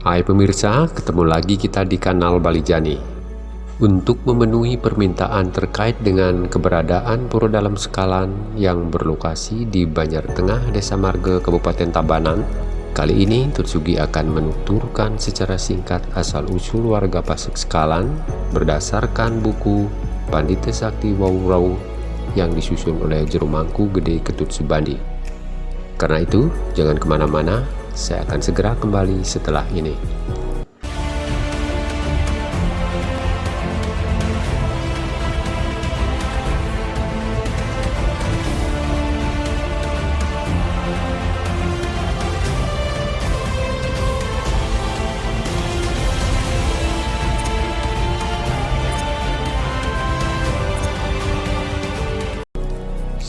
Hai pemirsa, ketemu lagi kita di kanal Bali Jani. Untuk memenuhi permintaan terkait dengan keberadaan Pura Dalam Sekalan yang berlokasi di Banjar Tengah, Desa Marga, Kabupaten Tabanan, kali ini Tutsugi akan menuturkan secara singkat asal-usul warga Pasek Sekalan berdasarkan buku Pandita Sakti Wawurau yang disusun oleh Jerumangku Gede Ketut Subandi. Karena itu, jangan ke mana-mana, saya akan segera kembali setelah ini.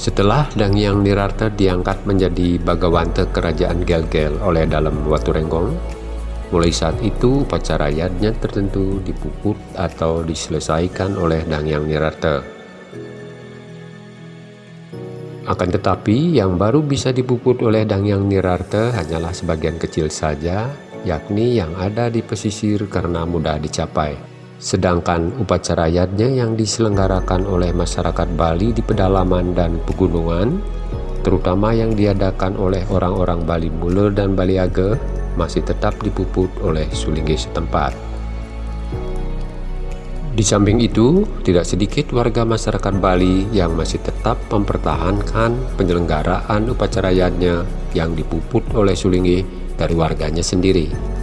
Setelah Dangyang Nirarta diangkat menjadi Bagawanta Kerajaan Gelgel oleh dalam Watu Renggong, mulai saat itu upacara tertentu dipuput atau diselesaikan oleh Dangyang Nirarta. Akan tetapi, yang baru bisa dipuput oleh Dangyang Nirarta hanyalah sebagian kecil saja, yakni yang ada di pesisir karena mudah dicapai. Sedangkan upacara yadnya yang diselenggarakan oleh masyarakat Bali di pedalaman dan pegunungan, terutama yang diadakan oleh orang-orang Bali Mule dan Bali Age, masih tetap dipuput oleh Sulinggi setempat. Di samping itu, tidak sedikit warga masyarakat Bali yang masih tetap mempertahankan penyelenggaraan upacara yadnya yang dipuput oleh Sulinggi dari warganya sendiri.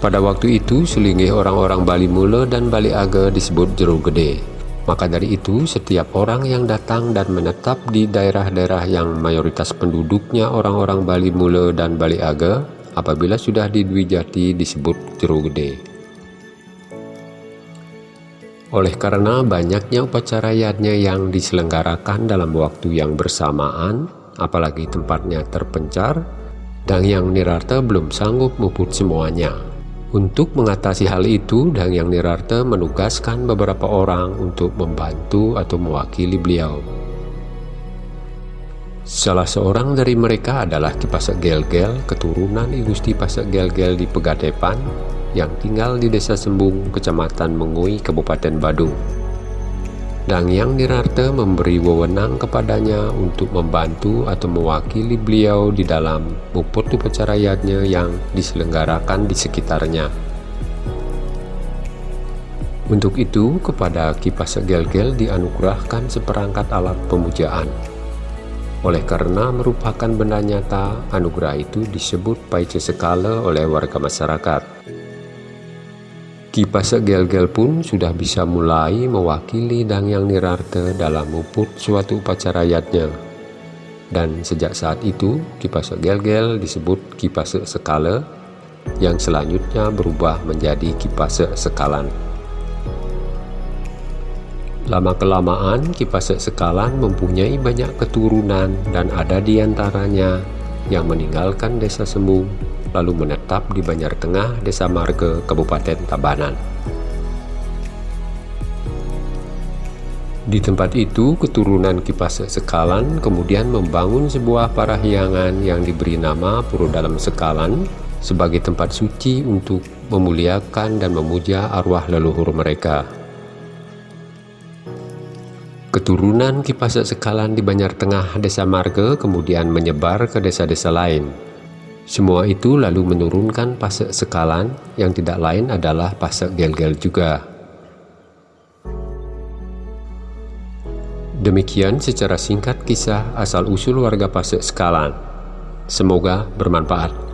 Pada waktu itu, selinggih orang-orang Bali Mule dan Bali Aga disebut Jeru Gede. Maka dari itu, setiap orang yang datang dan menetap di daerah-daerah yang mayoritas penduduknya orang-orang Bali Mule dan Bali Aga, apabila sudah di Dwi Jati disebut Jeru Gede. Oleh karena banyaknya upacara yadnya yang diselenggarakan dalam waktu yang bersamaan, apalagi tempatnya terpencar, dan yang Nirarta belum sanggup muput semuanya. Untuk mengatasi hal itu, Dang Yang Nirarte menugaskan beberapa orang untuk membantu atau mewakili beliau. Salah seorang dari mereka adalah Ki Pasak Gel-Gel, keturunan I Gusti Pasak Gel-Gel di Pegadepan, yang tinggal di Desa Sembung, Kecamatan Mengui, Kabupaten Badung. Dang Yang Nirarte memberi wewenang kepadanya untuk membantu atau mewakili beliau di dalam muput upacarayatnya yang diselenggarakan di sekitarnya. Untuk itu, kepada Kipas Gel-Gel dianugerahkan seperangkat alat pemujaan. Oleh karena merupakan benda nyata, anugerah itu disebut Paice Sekala oleh warga masyarakat. Kipas Gel-Gel pun sudah bisa mulai mewakili Dangyang Nirarte dalam muput suatu upacara yatnya. Dan sejak saat itu, Kipas Gel-Gel disebut Kipas Sekala, yang selanjutnya berubah menjadi Kipas Sekalan. Lama-kelamaan, Kipas Sekalan mempunyai banyak keturunan dan ada di antaranya yang meninggalkan desa Sembung lalu menetap di Banjar Tengah, Desa Marga, Kabupaten Tabanan. Di tempat itu, keturunan Kipas Sekalan kemudian membangun sebuah parahyangan yang diberi nama Puro Dalam Sekalan sebagai tempat suci untuk memuliakan dan memuja arwah leluhur mereka. Keturunan Kipas Sekalan di Banjar Tengah Desa Marga kemudian menyebar ke desa-desa lain, semua itu lalu menurunkan pasek sekalan yang tidak lain adalah pasek gel-gel juga. Demikian secara singkat kisah asal-usul warga pasek sekalan. Semoga bermanfaat.